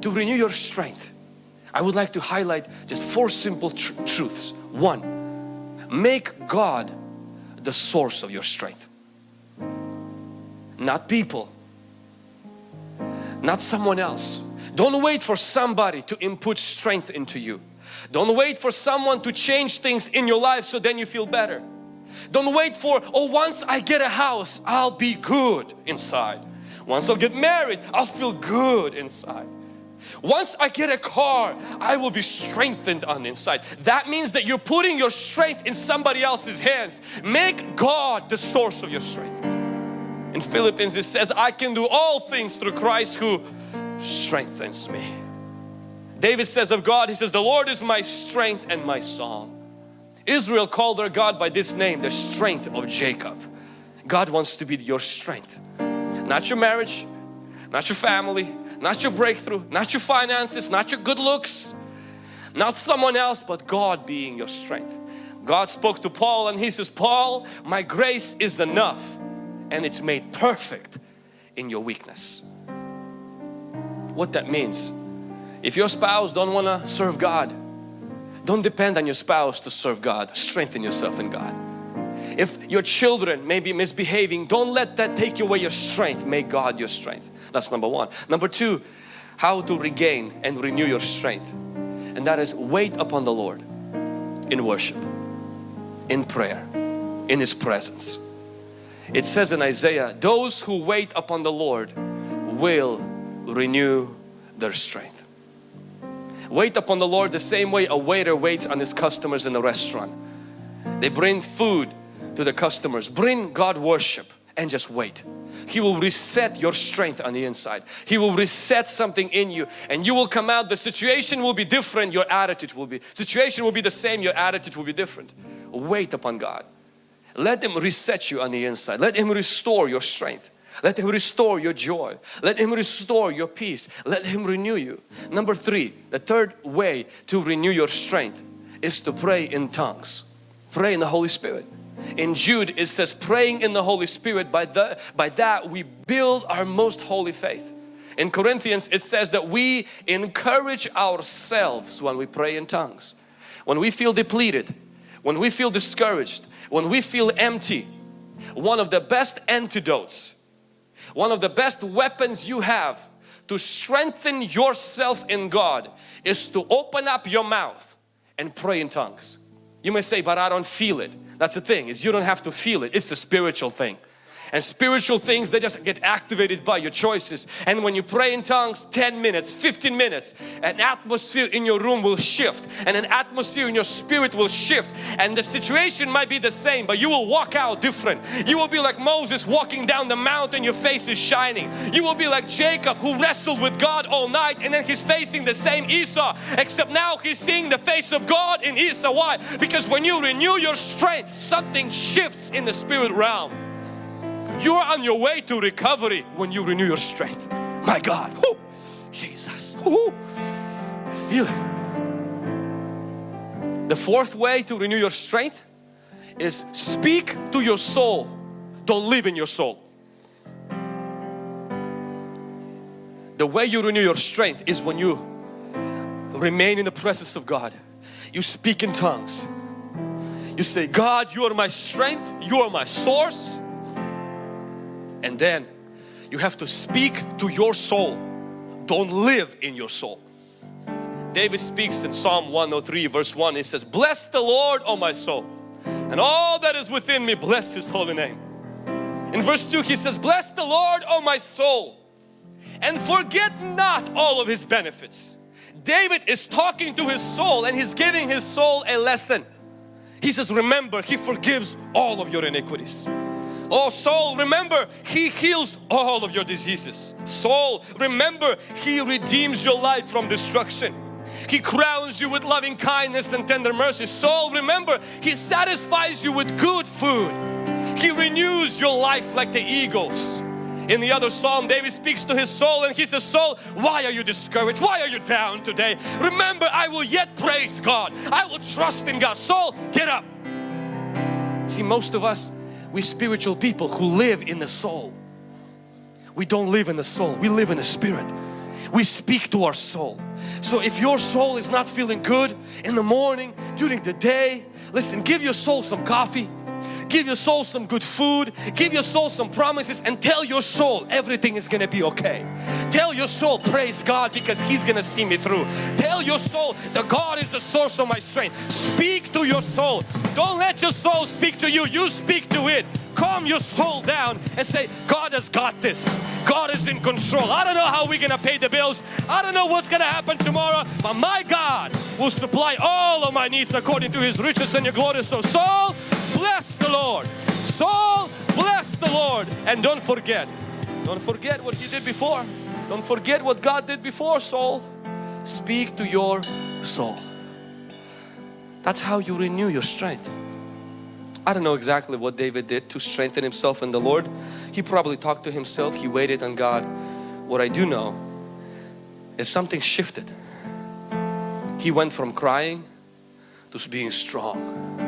to renew your strength, I would like to highlight just four simple tr truths. One, make God the source of your strength. Not people, not someone else. Don't wait for somebody to input strength into you. Don't wait for someone to change things in your life so then you feel better. Don't wait for, oh once I get a house, I'll be good inside. Once I'll get married, I'll feel good inside. Once I get a car, I will be strengthened on the inside. That means that you're putting your strength in somebody else's hands. Make God the source of your strength. In Philippians it says, I can do all things through Christ who strengthens me. David says of God, he says, the Lord is my strength and my song. Israel called their God by this name, the strength of Jacob. God wants to be your strength. Not your marriage, not your family, not your breakthrough, not your finances, not your good looks, not someone else, but God being your strength. God spoke to Paul and he says, Paul, my grace is enough and it's made perfect in your weakness. What that means, if your spouse don't want to serve God, don't depend on your spouse to serve God. Strengthen yourself in God. If your children may be misbehaving, don't let that take away your strength. Make God your strength. That's number one. Number two, how to regain and renew your strength. And that is wait upon the Lord in worship, in prayer, in His presence. It says in Isaiah, those who wait upon the Lord will renew their strength. Wait upon the Lord the same way a waiter waits on his customers in a restaurant. They bring food to the customers, bring God worship and just wait. He will reset your strength on the inside. He will reset something in you and you will come out, the situation will be different, your attitude will be, situation will be the same, your attitude will be different. Wait upon God. Let Him reset you on the inside. Let Him restore your strength. Let Him restore your joy. Let Him restore your peace. Let Him renew you. Number three, the third way to renew your strength is to pray in tongues. Pray in the Holy Spirit. In Jude it says praying in the Holy Spirit by, the, by that we build our most holy faith. In Corinthians it says that we encourage ourselves when we pray in tongues. When we feel depleted, when we feel discouraged, when we feel empty, one of the best antidotes, one of the best weapons you have to strengthen yourself in God is to open up your mouth and pray in tongues. You may say, but I don't feel it. That's the thing is you don't have to feel it. It's a spiritual thing and spiritual things they just get activated by your choices. And when you pray in tongues 10 minutes 15 minutes an atmosphere in your room will shift. And an atmosphere in your spirit will shift. And the situation might be the same but you will walk out different. You will be like Moses walking down the mountain your face is shining. You will be like Jacob who wrestled with God all night and then he's facing the same Esau except now he's seeing the face of God in Esau. Why? Because when you renew your strength something shifts in the spirit realm you are on your way to recovery when you renew your strength. My God, Woo! Jesus, Woo! feel it. The fourth way to renew your strength is speak to your soul. Don't live in your soul. The way you renew your strength is when you remain in the presence of God. You speak in tongues. You say, God, you are my strength. You are my source and then you have to speak to your soul. Don't live in your soul. David speaks in Psalm 103 verse 1 he says bless the Lord O my soul and all that is within me bless his holy name. In verse 2 he says bless the Lord O my soul and forget not all of his benefits. David is talking to his soul and he's giving his soul a lesson. He says remember he forgives all of your iniquities Oh soul, remember He heals all of your diseases. Soul, remember He redeems your life from destruction. He crowns you with loving kindness and tender mercy. Soul, remember He satisfies you with good food. He renews your life like the eagles. In the other psalm, David speaks to his soul and he says, Soul, why are you discouraged? Why are you down today? Remember, I will yet praise God. I will trust in God. Soul, get up. See, most of us, we spiritual people who live in the soul. We don't live in the soul, we live in the spirit. we speak to our soul. So if your soul is not feeling good in the morning, during the day, listen, give your soul some coffee, give your soul some good food, give your soul some promises and tell your soul everything is gonna be okay. Tell your soul praise God because He's gonna see me through. Tell your soul the God is the source of my strength. Speak to your soul. Don't let your soul speak to you, you speak to it. Calm your soul down and say God has got this. God is in control. I don't know how we're gonna pay the bills. I don't know what's gonna happen tomorrow, but my God will supply all of my needs according to His riches and your glory. So soul, bless the Lord. Saul, bless the Lord. And don't forget, don't forget what you did before. Don't forget what God did before, soul. Speak to your soul. That's how you renew your strength. I don't know exactly what David did to strengthen himself in the Lord. He probably talked to himself, he waited on God. What I do know is something shifted. He went from crying to being strong.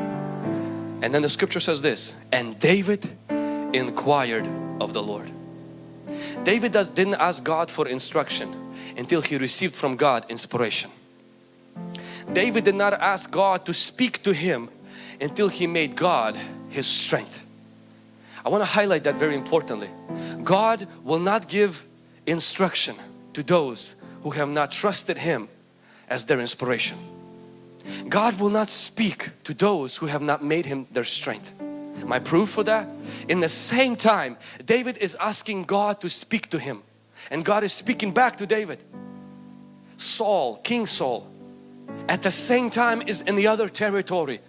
And then the scripture says this, and David inquired of the Lord. David does, didn't ask God for instruction until he received from God inspiration. David did not ask God to speak to him until he made God his strength. I want to highlight that very importantly. God will not give instruction to those who have not trusted Him as their inspiration. God will not speak to those who have not made Him their strength. My proof for that? In the same time, David is asking God to speak to him and God is speaking back to David. Saul, King Saul, at the same time is in the other territory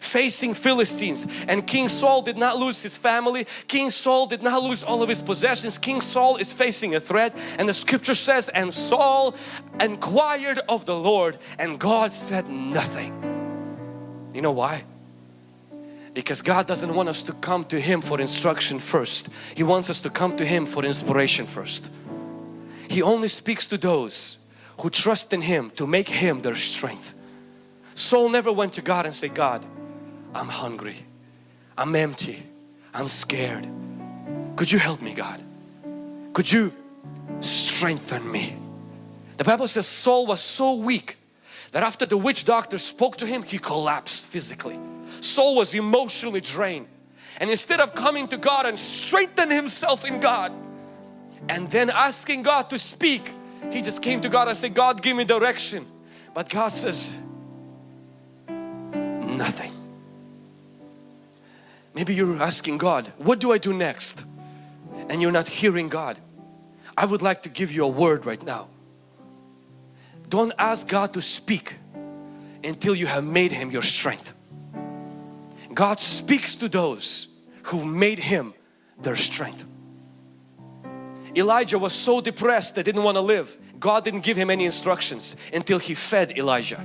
facing Philistines. And King Saul did not lose his family. King Saul did not lose all of his possessions. King Saul is facing a threat. And the scripture says and Saul inquired of the Lord and God said nothing. You know why? Because God doesn't want us to come to Him for instruction first. He wants us to come to Him for inspiration first. He only speaks to those who trust in Him to make Him their strength. Saul never went to God and said God I'm hungry. I'm empty. I'm scared. Could you help me God? Could you strengthen me? The Bible says Saul was so weak that after the witch doctor spoke to him, he collapsed physically. Saul was emotionally drained. And instead of coming to God and strengthen himself in God and then asking God to speak, he just came to God and said, God give me direction. But God says, nothing. Maybe you're asking God, what do I do next? And you're not hearing God. I would like to give you a word right now. Don't ask God to speak until you have made Him your strength. God speaks to those who made Him their strength. Elijah was so depressed that didn't want to live. God didn't give him any instructions until he fed Elijah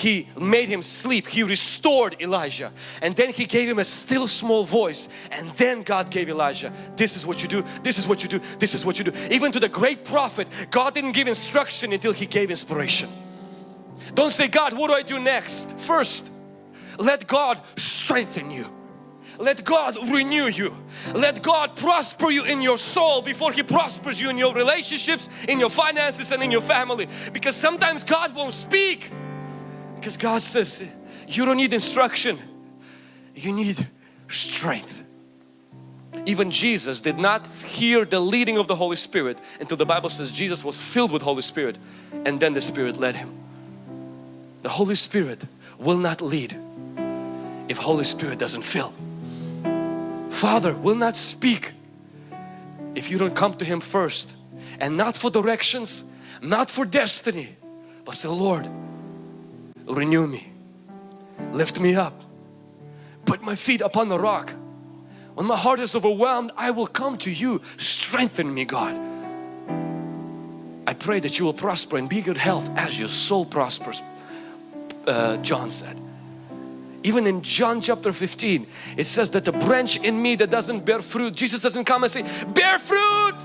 he made him sleep. He restored Elijah. And then he gave him a still small voice. And then God gave Elijah this is what you do. This is what you do. This is what you do. Even to the great prophet God didn't give instruction until he gave inspiration. Don't say God what do I do next? First let God strengthen you. Let God renew you. Let God prosper you in your soul before He prospers you in your relationships in your finances and in your family. Because sometimes God won't speak because God says you don't need instruction, you need strength. Even Jesus did not hear the leading of the Holy Spirit until the Bible says Jesus was filled with Holy Spirit and then the Spirit led him. The Holy Spirit will not lead if Holy Spirit doesn't fill. Father will not speak if you don't come to Him first and not for directions, not for destiny, but say Lord renew me, lift me up, put my feet upon the rock. When my heart is overwhelmed, I will come to you. Strengthen me, God. I pray that you will prosper and be good health as your soul prospers, uh, John said. Even in John chapter 15, it says that the branch in me that doesn't bear fruit, Jesus doesn't come and say, bear fruit.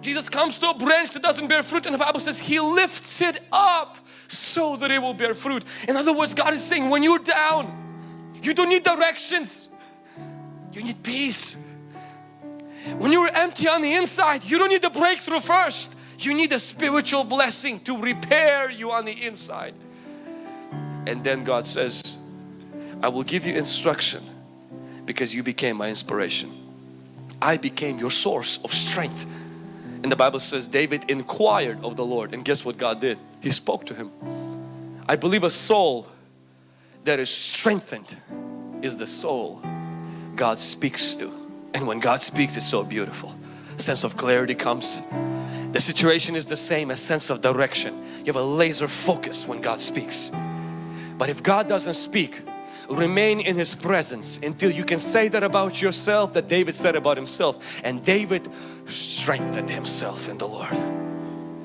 Jesus comes to a branch that doesn't bear fruit and the Bible says He lifts it up so that it will bear fruit. In other words, God is saying when you're down, you don't need directions. You need peace. When you're empty on the inside, you don't need the breakthrough first. You need a spiritual blessing to repair you on the inside. And then God says, I will give you instruction because you became my inspiration. I became your source of strength. And the Bible says David inquired of the Lord and guess what God did? He spoke to him. I believe a soul that is strengthened is the soul God speaks to. And when God speaks it's so beautiful. A sense of clarity comes. The situation is the same, a sense of direction. You have a laser focus when God speaks. But if God doesn't speak, remain in His presence until you can say that about yourself that David said about himself. And David strengthened himself in the Lord.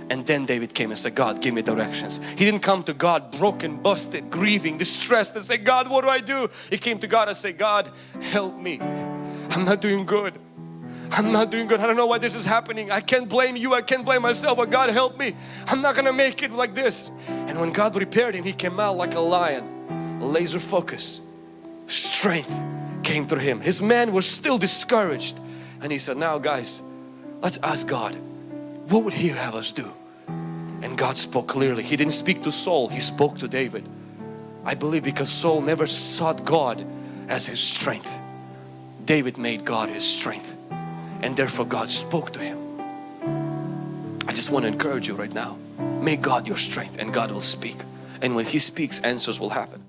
And then David came and said, God, give me directions. He didn't come to God broken, busted, grieving, distressed and say, God, what do I do? He came to God and said, God, help me. I'm not doing good. I'm not doing good. I don't know why this is happening. I can't blame you. I can't blame myself. But God help me. I'm not going to make it like this. And when God repaired him, he came out like a lion. Laser focus. Strength came through him. His men were still discouraged. And he said, now guys, let's ask God, what would he have us do? And God spoke clearly. He didn't speak to Saul. He spoke to David. I believe because Saul never sought God as his strength. David made God his strength and therefore God spoke to him. I just want to encourage you right now. Make God your strength and God will speak. And when He speaks, answers will happen.